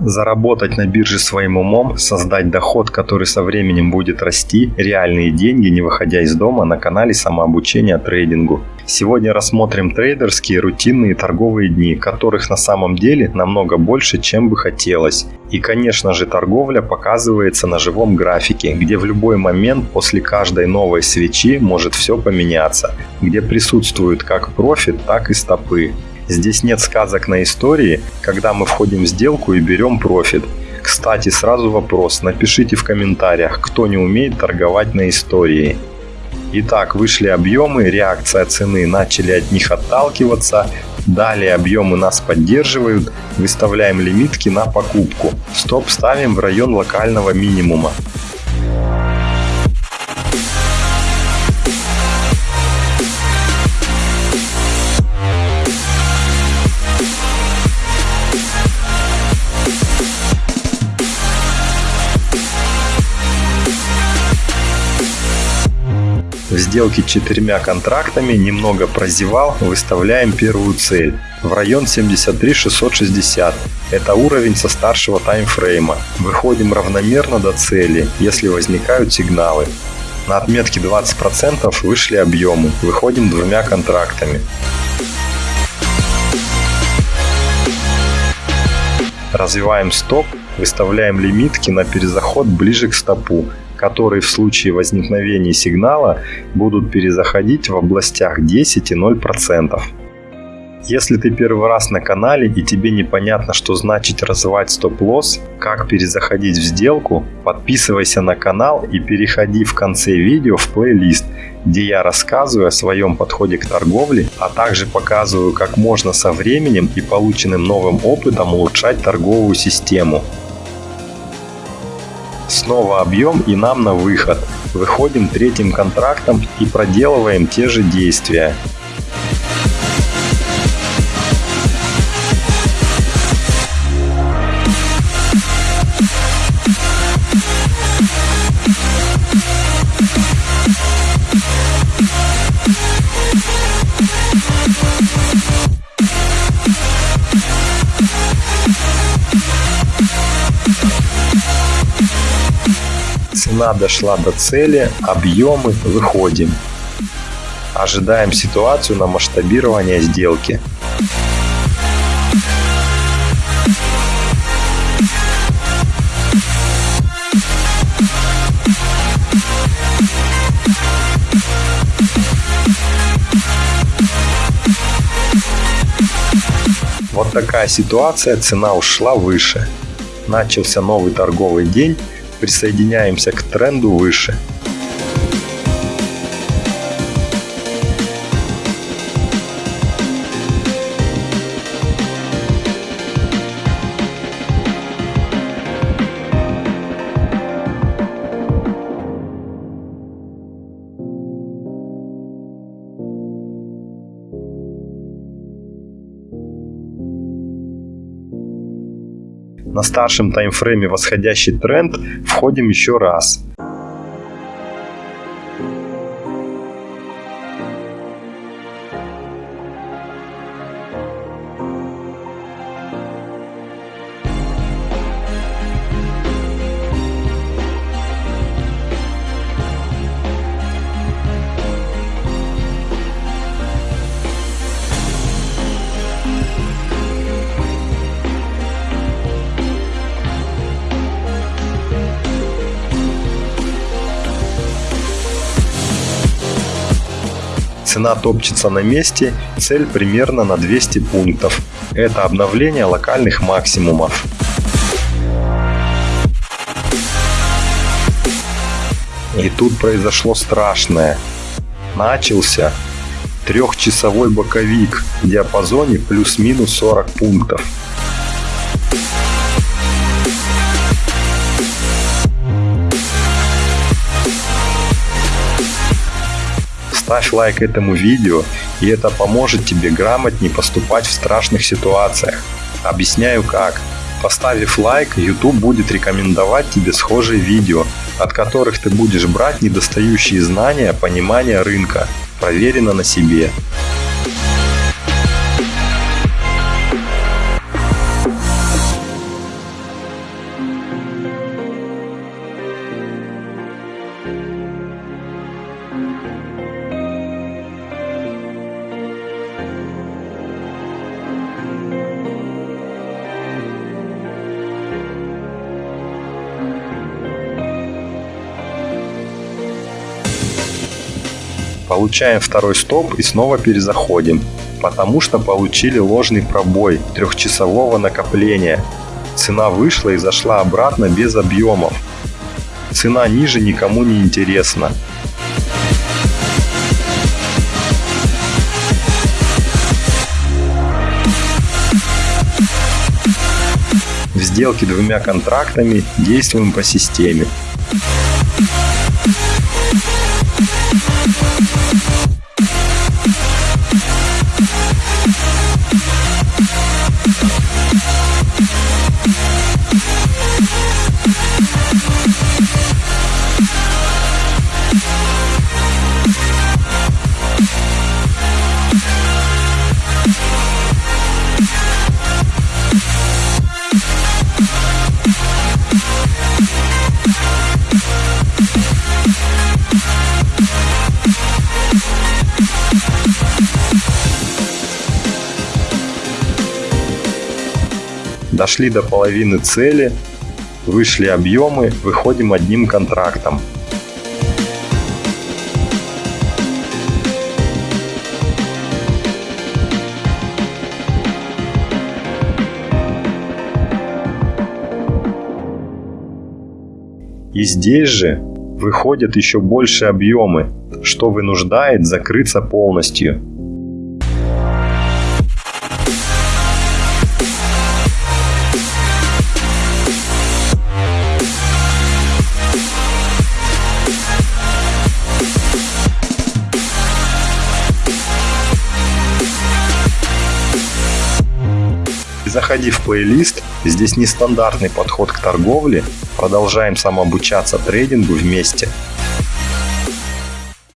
Заработать на бирже своим умом, создать доход, который со временем будет расти, реальные деньги, не выходя из дома на канале самообучения трейдингу. Сегодня рассмотрим трейдерские рутинные торговые дни, которых на самом деле намного больше, чем бы хотелось. И конечно же торговля показывается на живом графике, где в любой момент после каждой новой свечи может все поменяться, где присутствуют как профит, так и стопы. Здесь нет сказок на истории, когда мы входим в сделку и берем профит. Кстати, сразу вопрос, напишите в комментариях, кто не умеет торговать на истории. Итак, вышли объемы, реакция цены, начали от них отталкиваться. Далее объемы нас поддерживают, выставляем лимитки на покупку. Стоп ставим в район локального минимума. В сделке четырьмя контрактами немного прозевал, выставляем первую цель в район 73 660. Это уровень со старшего таймфрейма. Выходим равномерно до цели, если возникают сигналы. На отметке 20% вышли объемы, выходим двумя контрактами. Развиваем стоп, выставляем лимитки на перезаход ближе к стопу которые в случае возникновения сигнала будут перезаходить в областях 10 и 0%. Если ты первый раз на канале и тебе непонятно, что значит развивать стоп-лосс, как перезаходить в сделку, подписывайся на канал и переходи в конце видео в плейлист, где я рассказываю о своем подходе к торговле, а также показываю, как можно со временем и полученным новым опытом улучшать торговую систему. Снова объем и нам на выход. Выходим третьим контрактом и проделываем те же действия. Цена дошла до цели, объемы, выходим. Ожидаем ситуацию на масштабирование сделки. Вот такая ситуация, цена ушла выше. Начался новый торговый день, присоединяемся к тренду выше. На старшем таймфрейме восходящий тренд входим еще раз. Цена топчется на месте, цель примерно на 200 пунктов. Это обновление локальных максимумов. И тут произошло страшное. Начался трехчасовой боковик в диапазоне плюс-минус 40 пунктов. Ставь лайк этому видео, и это поможет тебе грамотнее поступать в страшных ситуациях. Объясняю как. Поставив лайк, YouTube будет рекомендовать тебе схожие видео, от которых ты будешь брать недостающие знания, понимания рынка, проверено на себе. Получаем второй стоп и снова перезаходим, потому что получили ложный пробой трехчасового накопления. Цена вышла и зашла обратно без объемов. Цена ниже никому не интересна. В сделке двумя контрактами действуем по системе. Дошли до половины цели, вышли объемы, выходим одним контрактом. И здесь же выходят еще больше объемы, что вынуждает закрыться полностью. Заходи в плейлист, здесь нестандартный подход к торговле, продолжаем самообучаться трейдингу вместе.